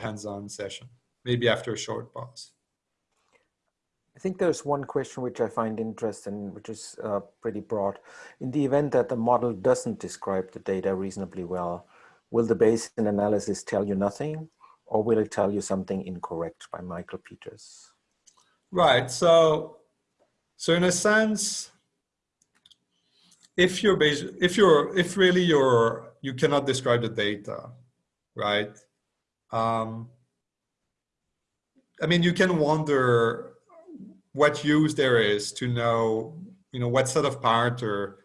hands-on session, maybe after a short pause. I think there's one question which I find interesting, which is uh, pretty broad. In the event that the model doesn't describe the data reasonably well, will the Bayesian analysis tell you nothing or will it tell you something incorrect by Michael Peters? Right, so, so in a sense, if you're if you're if really you're you cannot describe the data, right? Um, I mean, you can wonder what use there is to know, you know, what set of parameter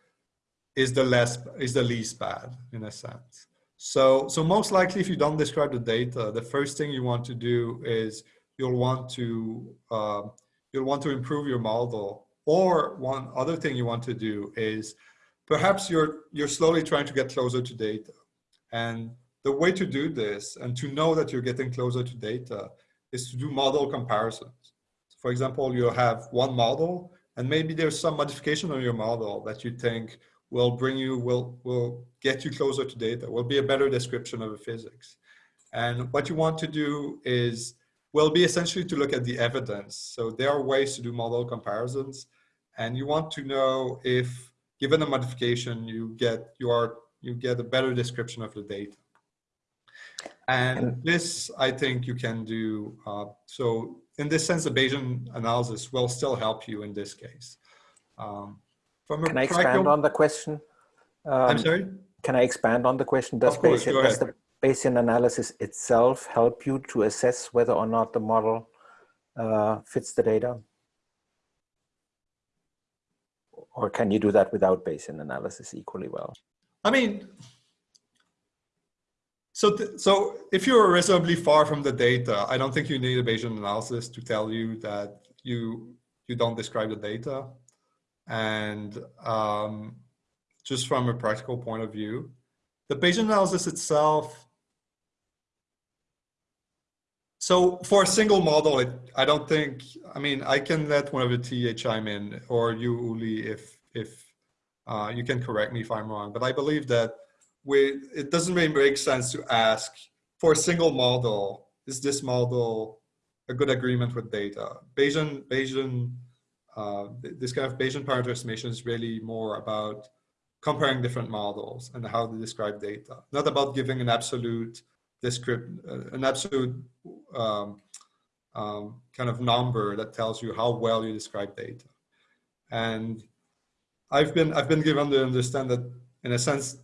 is the less is the least bad in a sense. So, so most likely, if you don't describe the data, the first thing you want to do is you'll want to uh, you'll want to improve your model. Or one other thing you want to do is perhaps you're you're slowly trying to get closer to data. And the way to do this and to know that you're getting closer to data is to do model comparisons. So for example, you have one model and maybe there's some modification on your model that you think will bring you, will, will get you closer to data, will be a better description of the physics. And what you want to do is, will be essentially to look at the evidence. So there are ways to do model comparisons and you want to know if given a modification, you get you are you get a better description of the data. And this, I think you can do. Uh, so in this sense, the Bayesian analysis will still help you in this case. Um, from can I expand on the question? Um, I'm sorry? Can I expand on the question? Does, course, Bayesian, does the Bayesian analysis itself help you to assess whether or not the model uh, fits the data? Or can you do that without Bayesian analysis equally well? I mean, so, so if you're reasonably far from the data, I don't think you need a Bayesian analysis to tell you that you you don't describe the data. And um, just from a practical point of view, the Bayesian analysis itself so for a single model, it, I don't think, I mean, I can let one of the TA chime in or you, Uli, if, if uh, you can correct me if I'm wrong, but I believe that we, it doesn't really make sense to ask for a single model, is this model a good agreement with data? Bayesian, Bayesian, uh, this kind of Bayesian parameter estimation is really more about comparing different models and how to describe data, not about giving an absolute descript, uh, an absolute um, um, kind of number that tells you how well you describe data. And I've been, I've been given to understand that in a sense,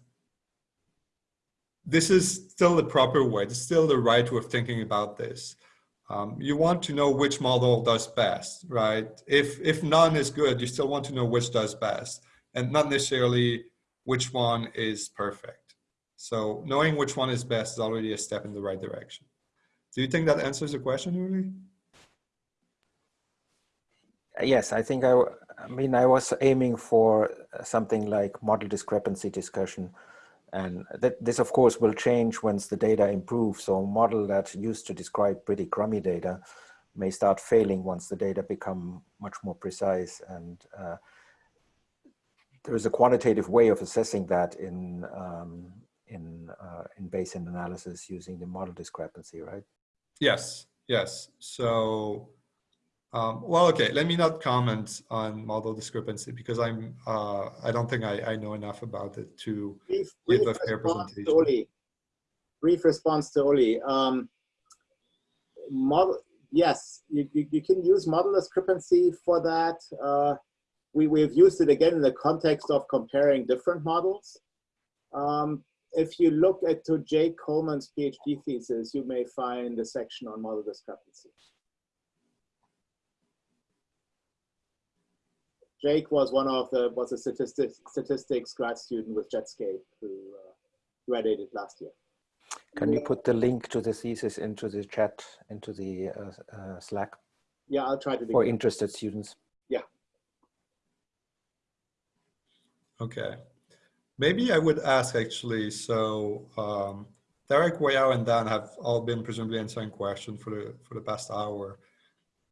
this is still the proper way, it's still the right way of thinking about this. Um, you want to know which model does best, right? If, if none is good, you still want to know which does best and not necessarily which one is perfect. So knowing which one is best is already a step in the right direction. Do you think that answers the question, Uli? Yes, I think I, I mean, I was aiming for something like model discrepancy discussion. And that this, of course, will change once the data improves. So a model that used to describe pretty crummy data may start failing once the data become much more precise. And uh, there is a quantitative way of assessing that in um, in uh, in Bayesian analysis using the model discrepancy, right? Yes, yes. So, um, well, okay. Let me not comment on model discrepancy because I'm uh, I don't think I, I know enough about it to brief, give brief a fair presentation. Uli. Brief response to Uli. Um, model, yes, you, you, you, can use model discrepancy for that. Uh, we, we've used it again in the context of comparing different models. Um, if you look at to Jake Coleman's PhD thesis, you may find a section on model discrepancy. Jake was one of the was a statistics statistics grad student with Jetscape who uh, graduated last year. Can you put the link to the thesis into the chat into the uh, uh, Slack? Yeah, I'll try to. For interested students. Yeah. Okay. Maybe I would ask actually, so um, Derek, Weiyao, and Dan have all been presumably answering questions for the, for the past hour.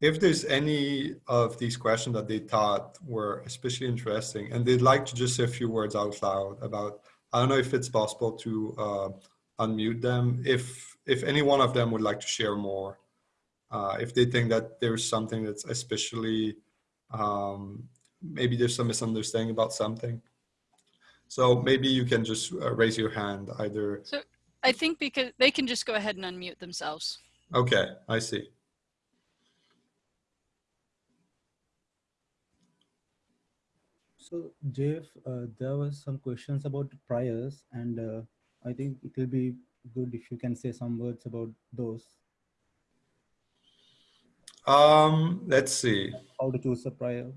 If there's any of these questions that they thought were especially interesting and they'd like to just say a few words out loud about, I don't know if it's possible to uh, unmute them. If, if any one of them would like to share more, uh, if they think that there's something that's especially, um, maybe there's some misunderstanding about something. So maybe you can just uh, raise your hand either. So I think because they can just go ahead and unmute themselves. Okay, I see. So Jeff, uh, there was some questions about priors and uh, I think it will be good if you can say some words about those. Um, let's see. How to choose a prior.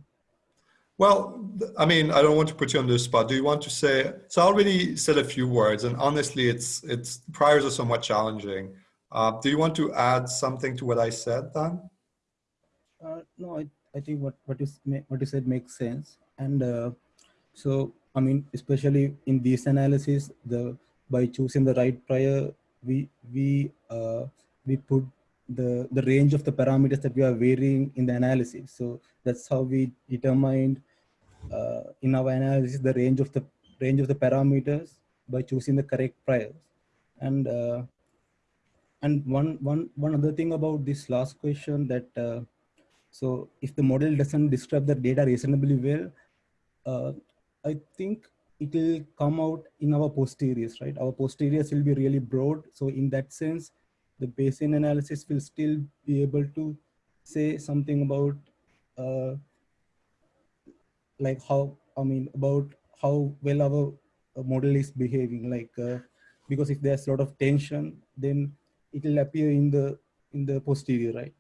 Well, I mean, I don't want to put you on the spot. Do you want to say? So I already said a few words, and honestly, it's it's priors are somewhat challenging. Uh, do you want to add something to what I said, Dan? Uh, no, I, I think what, what, you, what you said makes sense. And uh, so, I mean, especially in this analysis, the by choosing the right prior, we we uh, we put the the range of the parameters that we are varying in the analysis. So that's how we determined uh, in our analysis the range of the range of the parameters by choosing the correct priors. And uh, and one one one other thing about this last question that uh, so if the model doesn't describe the data reasonably well, uh, I think it will come out in our posteriors, right? Our posteriors will be really broad. So in that sense, the Bayesian analysis will still be able to say something about uh, like how, I mean, about how well our uh, model is behaving. Like, uh, because if there's a lot of tension, then it will appear in the in the posterior, right?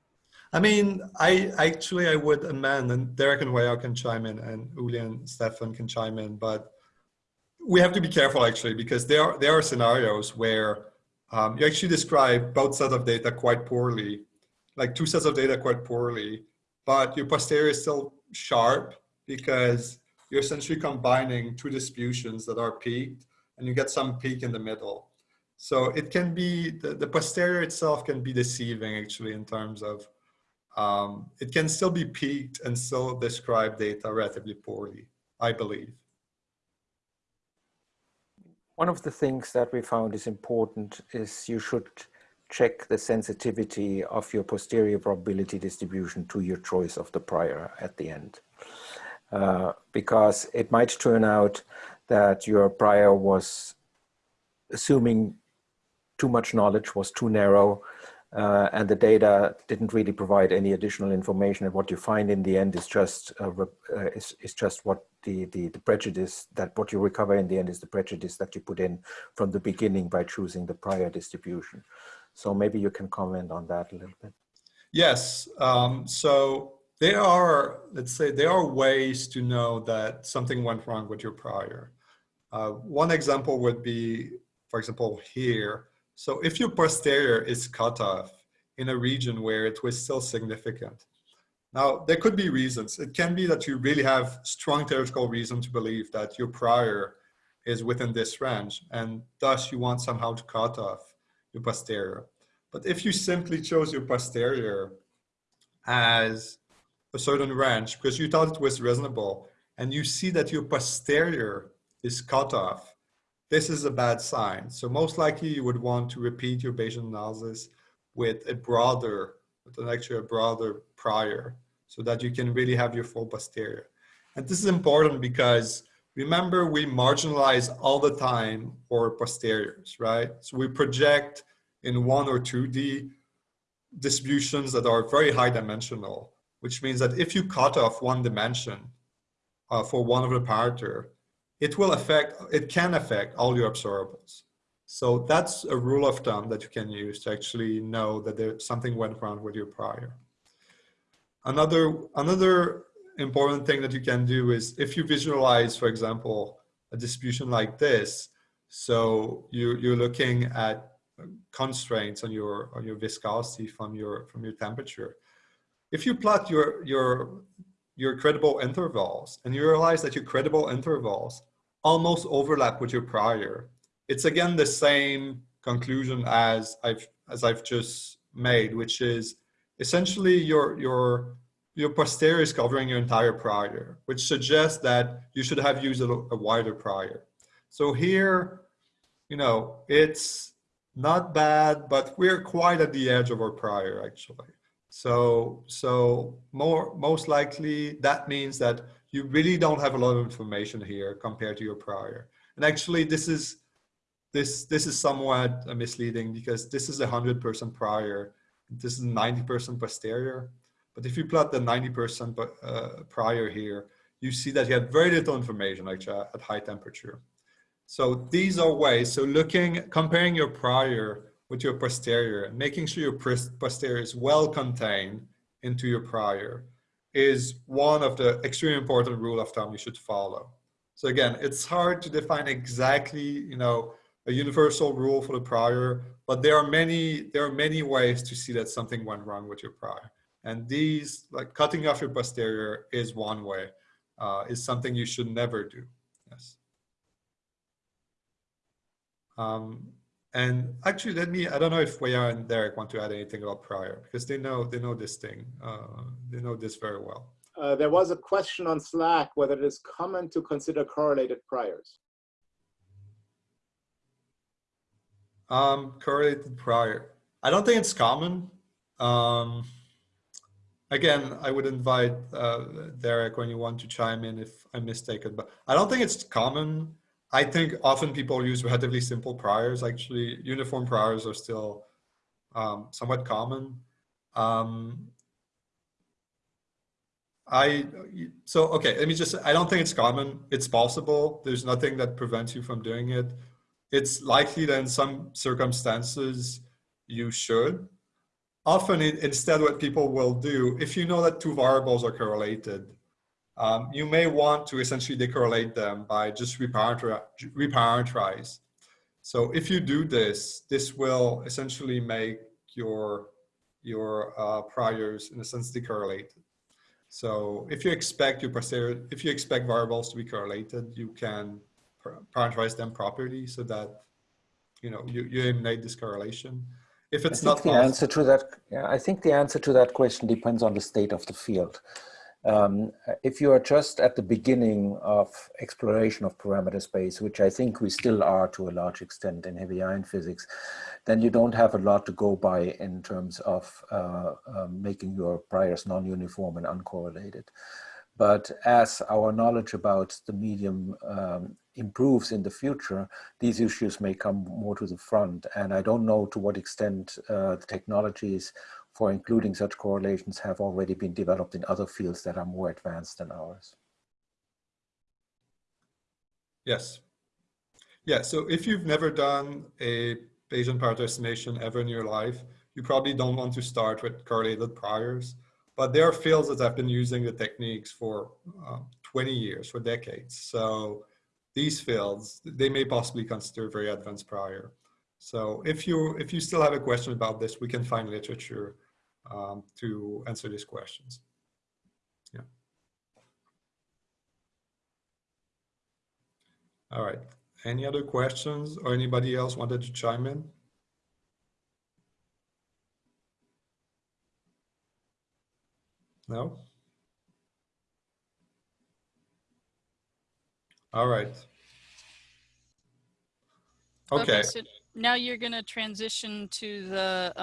I mean, I actually I would amend, and Derek and Weiyao can chime in, and Uli and Steffen can chime in, but we have to be careful actually because there are there are scenarios where um, you actually describe both sets of data quite poorly, like two sets of data quite poorly, but your posterior is still sharp because you're essentially combining two distributions that are peaked, and you get some peak in the middle. So it can be the, the posterior itself can be deceiving actually in terms of um, it can still be peaked and still describe data relatively poorly, I believe. One of the things that we found is important is you should check the sensitivity of your posterior probability distribution to your choice of the prior at the end. Uh, because it might turn out that your prior was assuming too much knowledge, was too narrow, uh, and the data didn't really provide any additional information. And what you find in the end is just uh, uh, is, is just what the, the the prejudice that what you recover in the end is the prejudice that you put in from the beginning by choosing the prior distribution. So maybe you can comment on that a little bit. Yes. Um, so there are, let's say, there are ways to know that something went wrong with your prior. Uh, one example would be, for example, here. So if your posterior is cut off in a region where it was still significant. Now, there could be reasons. It can be that you really have strong theoretical reason to believe that your prior is within this range, and thus you want somehow to cut off your posterior. But if you simply chose your posterior as a certain range because you thought it was reasonable, and you see that your posterior is cut off, this is a bad sign. So most likely you would want to repeat your Bayesian analysis with a broader, with an actually a broader prior so that you can really have your full posterior. And this is important because remember we marginalize all the time for posteriors, right? So we project in one or 2D distributions that are very high dimensional, which means that if you cut off one dimension uh, for one of the parameter, it will affect, it can affect all your observables. So that's a rule of thumb that you can use to actually know that there something went wrong with your prior. Another, another important thing that you can do is if you visualize, for example, a distribution like this, so you, you're looking at constraints on your on your viscosity from your from your temperature. If you plot your your your credible intervals and you realize that your credible intervals almost overlap with your prior, it's again the same conclusion as I've as I've just made, which is essentially your your your posterior is covering your entire prior, which suggests that you should have used a, a wider prior. So here, you know, it's not bad, but we're quite at the edge of our prior actually. So, so more, most likely that means that you really don't have a lot of information here compared to your prior. And actually this is, this, this is somewhat uh, misleading because this is a hundred percent prior. This is 90% posterior. But if you plot the 90% uh, prior here, you see that you had very little information actually at high temperature. So these are ways, so looking, comparing your prior with your posterior making sure your posterior is well contained into your prior is one of the extremely important rule of thumb you should follow. So again, it's hard to define exactly, you know, a universal rule for the prior, but there are many, there are many ways to see that something went wrong with your prior. And these, like cutting off your posterior is one way, uh, is something you should never do, yes. Um, and actually, let me, I don't know if Weiyao and Derek want to add anything about prior because they know, they know this thing. Uh, they know this very well. Uh, there was a question on Slack whether it is common to consider correlated priors. Um, correlated prior. I don't think it's common. Um, again, I would invite uh, Derek when you want to chime in if I'm mistaken, but I don't think it's common. I think often people use relatively simple priors. Actually, uniform priors are still um, somewhat common. Um, I so okay. Let me just. I don't think it's common. It's possible. There's nothing that prevents you from doing it. It's likely that in some circumstances you should. Often, it, instead, what people will do, if you know that two variables are correlated, um, you may want to essentially decorrelate them by just reparameterize. So if you do this, this will essentially make your, your uh, priors in a sense decorrelated. So if you expect your posterior, if you expect variables to be correlated, you can parameterize them properly so that you know you, you eliminate this correlation. If it's not the answer to that, yeah, I think the answer to that question depends on the state of the field. Um, if you are just at the beginning of exploration of parameter space, which I think we still are to a large extent in heavy ion physics, then you don't have a lot to go by in terms of uh, um, making your priors non-uniform and uncorrelated. But as our knowledge about the medium um, improves in the future, these issues may come more to the front. And I don't know to what extent uh, the technologies for including such correlations have already been developed in other fields that are more advanced than ours. Yes. Yeah, so if you've never done a Bayesian parameter estimation ever in your life, you probably don't want to start with correlated priors. But there are fields that have been using the techniques for uh, 20 years, for decades. So these fields, they may possibly consider very advanced prior. So if you if you still have a question about this, we can find literature um, to answer these questions. Yeah. All right. Any other questions or anybody else wanted to chime in? No? All right. Okay. so now you're going to transition to the